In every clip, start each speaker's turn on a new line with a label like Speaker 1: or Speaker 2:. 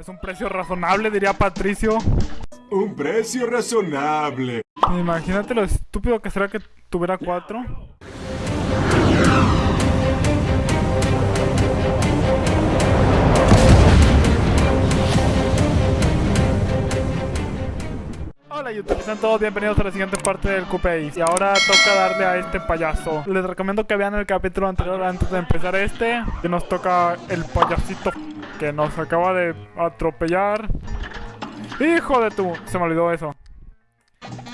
Speaker 1: Es un precio razonable, diría Patricio.
Speaker 2: Un precio razonable.
Speaker 1: Imagínate lo estúpido que será que tuviera cuatro. Hola YouTube, sean todos bienvenidos a la siguiente parte del Coupé Y ahora toca darle a este payaso Les recomiendo que vean el capítulo anterior antes de empezar este Que nos toca el payasito que nos acaba de atropellar ¡Hijo de tu! Se me olvidó eso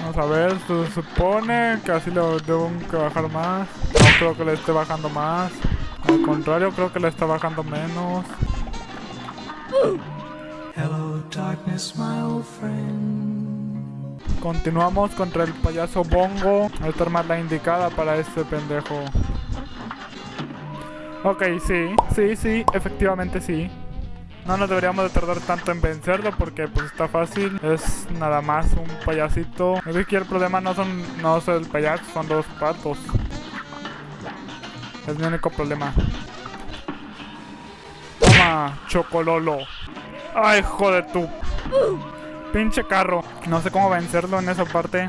Speaker 1: Vamos a ver, se supone que así le debo que bajar más No creo que le esté bajando más Al contrario, creo que le está bajando menos Hello darkness my old friend Continuamos contra el payaso Bongo. Esta arma es la indicada para este pendejo. Ok, sí, sí, sí, efectivamente sí. No nos deberíamos de tardar tanto en vencerlo porque pues está fácil. Es nada más un payasito. Aquí el problema no son no es el payaso, son dos patos. Es mi único problema. Toma, chocololo. Ay, joder tú. Pinche carro. No sé cómo vencerlo en esa parte.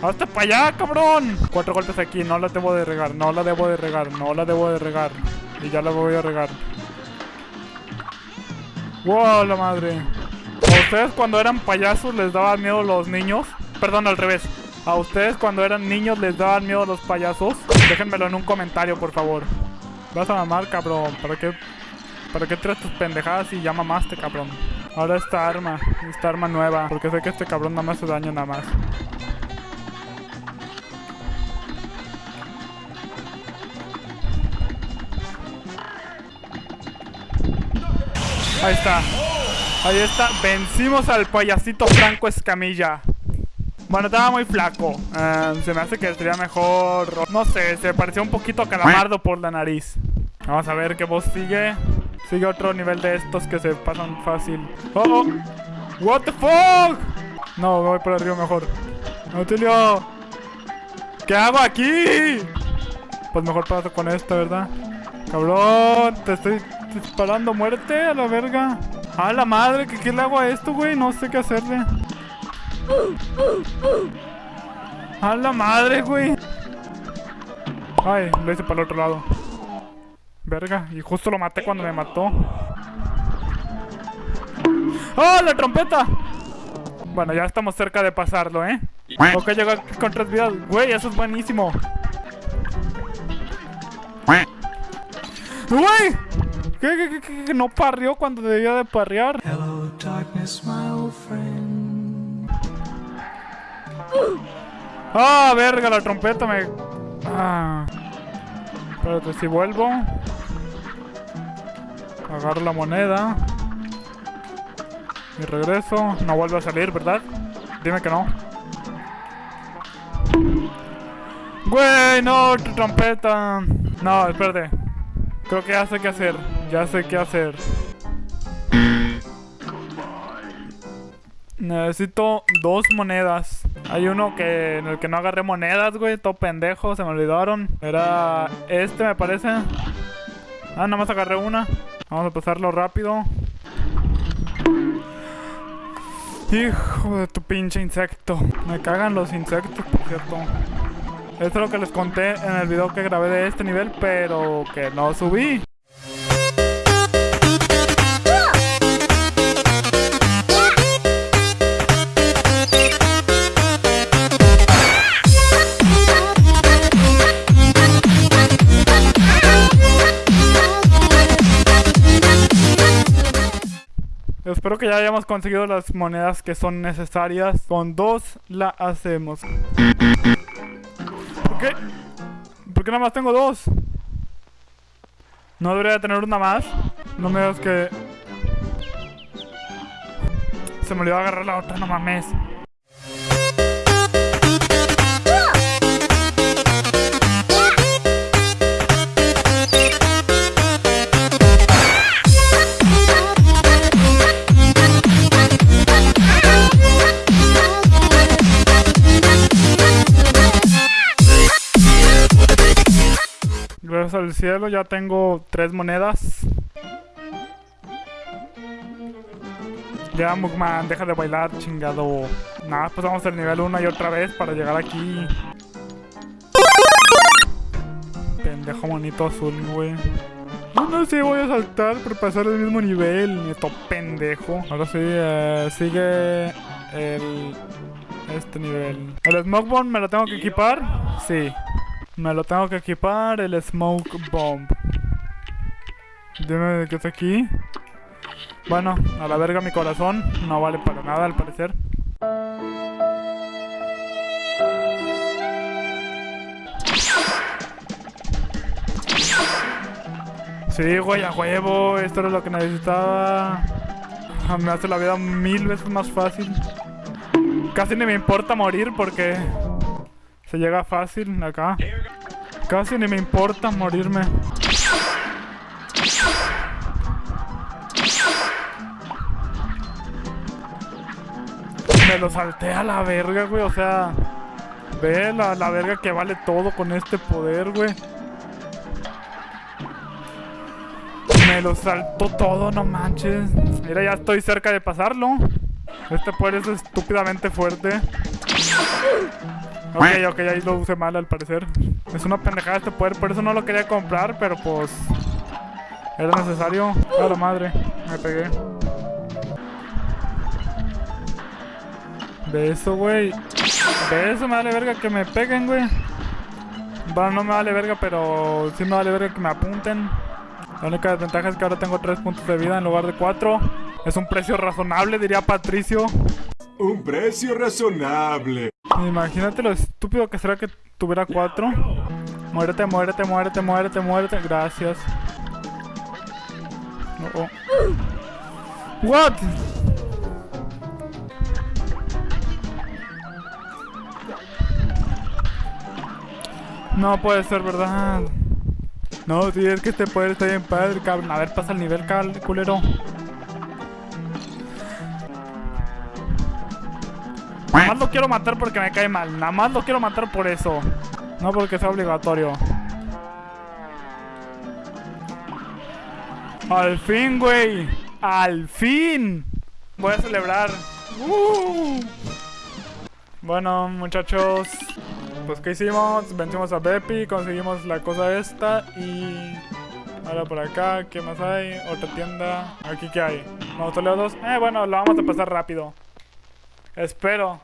Speaker 1: ¡Hasta para allá, cabrón! Cuatro golpes aquí. No la debo de regar. No la debo de regar. No la debo de regar. Y ya la voy a regar. ¡Wow, la madre! ¿A ustedes cuando eran payasos les daban miedo los niños? Perdón, al revés. ¿A ustedes cuando eran niños les daban miedo los payasos? Déjenmelo en un comentario, por favor. Vas a mamar, cabrón. ¿Para qué, para qué traes tus pendejadas y ya mamaste, cabrón? Ahora esta arma, esta arma nueva, porque sé que este cabrón nada más hace daño nada más. Ahí está. Ahí está. Vencimos al payasito Franco Escamilla. Bueno, estaba muy flaco. Em, se me hace que sería mejor... No sé, se parecía un poquito Calamardo por la nariz. Vamos a ver qué voz sigue. Sigue otro nivel de estos que se pasan fácil. ¡Oh, oh! ¡What the fuck! No, voy por arriba mejor. ¡Auxilio! ¿Qué hago aquí? Pues mejor paso con esto, ¿verdad? Cabrón, te estoy disparando muerte a la verga. ¡A la madre! ¿Qué, qué le hago a esto, güey? No sé qué hacerle. ¡A la madre, güey! Ay, lo hice para el otro lado. Verga, y justo lo maté cuando me mató. ¡Oh, la trompeta! Bueno, ya estamos cerca de pasarlo, ¿eh? Ok, llegó con tres vidas. Güey, eso es buenísimo. ¡Güey! ¿Qué, qué, qué, no parrió cuando debía de parrear? Hello, darkness, my old friend. ¡Ah, verga! La trompeta me... Ah. Espérate, si vuelvo... Agarro la moneda. Y regreso. No vuelve a salir, ¿verdad? Dime que no. Güey, no, tu trompeta. No, espérate. Creo que ya sé qué hacer. Ya sé qué hacer. Necesito dos monedas. Hay uno que en el que no agarré monedas, güey. Todo pendejo, se me olvidaron. Era este, me parece. Ah, nada más agarré una. Vamos a pasarlo rápido. Hijo de tu pinche insecto. Me cagan los insectos, por cierto. Esto es lo que les conté en el video que grabé de este nivel, pero que no subí. Espero que ya hayamos conseguido las monedas que son necesarias. Con dos la hacemos. ¿Por qué? ¿Por qué nada más tengo dos? ¿No debería tener una más? No me digas que... Se me olvidó agarrar la otra, no mames. Al cielo ya tengo tres monedas. Ya, Mugman, deja de bailar, chingado. Nada, pues vamos al nivel 1 y otra vez para llegar aquí. Pendejo monito azul, güey. No, no sé, voy a saltar por pasar el mismo nivel. Esto pendejo. Ahora sí, eh, sigue el... Este nivel. ¿El Smoke Bomb me lo tengo que equipar? Sí. Me lo tengo que equipar, el Smoke Bomb. Dime qué está aquí. Bueno, a la verga mi corazón. No vale para nada al parecer. Sí, güey, a huevo. Esto era lo que necesitaba. Me hace la vida mil veces más fácil. Casi ni me importa morir porque se llega fácil acá. Casi ni me importa morirme. Me lo salté a la verga, güey. O sea, ve la, la verga que vale todo con este poder, güey. Me lo saltó todo, no manches. Mira, ya estoy cerca de pasarlo. Este poder es estúpidamente fuerte. Ok, ok, ahí lo usé mal al parecer. Es una pendejada este poder, por eso no lo quería comprar, pero pues... Era necesario. A la madre, me pegué. De eso, güey. De eso me vale verga que me peguen, güey. Bueno, no me vale verga, pero sí me vale verga que me apunten. La única desventaja es que ahora tengo 3 puntos de vida en lugar de 4. Es un precio razonable, diría Patricio.
Speaker 2: Un precio razonable.
Speaker 1: Imagínate lo estúpido que será que tuviera 4. Muérete, muérete, muérete, muérete, muérete. Gracias. Oh, oh. What? No puede ser verdad. No, si es que este poder está bien padre, cabrón. A ver, pasa el nivel, culero. Nada más lo quiero matar porque me cae mal. Nada más lo quiero matar por eso. No porque sea obligatorio. Al fin, güey. Al fin. Voy a celebrar. Uh. Bueno, muchachos. Pues, ¿qué hicimos? Vencimos a Bepi, conseguimos la cosa esta y... Ahora por acá, ¿qué más hay? Otra tienda. ¿Aquí qué hay? ¿Mausoleos 2? Eh, bueno, lo vamos a pasar rápido. Espero.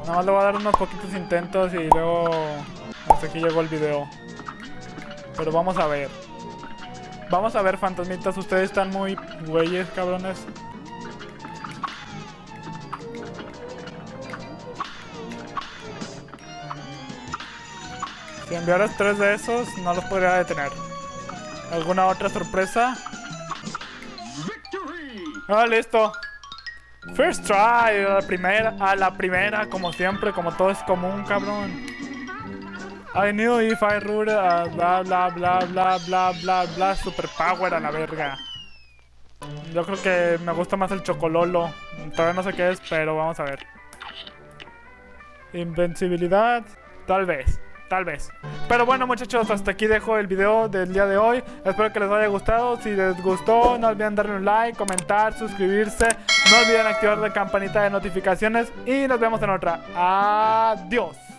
Speaker 1: Nada más le voy a dar unos poquitos intentos y luego... Hasta aquí llegó el video. Pero vamos a ver. Vamos a ver, fantasmitas. Ustedes están muy güeyes, cabrones. Si enviaras tres de esos, no los podría detener. ¿Alguna otra sorpresa? Ah, listo. First try, a la primera, a la primera, como siempre, como todo es común, cabrón. I knew if I ruled, uh, bla bla bla bla bla bla bla, super power a la verga. Yo creo que me gusta más el chocololo. Todavía no sé qué es, pero vamos a ver. Invencibilidad, tal vez tal vez. Pero bueno muchachos, hasta aquí dejo el video del día de hoy. Espero que les haya gustado. Si les gustó, no olviden darle un like, comentar, suscribirse. No olviden activar la campanita de notificaciones. Y nos vemos en otra. Adiós.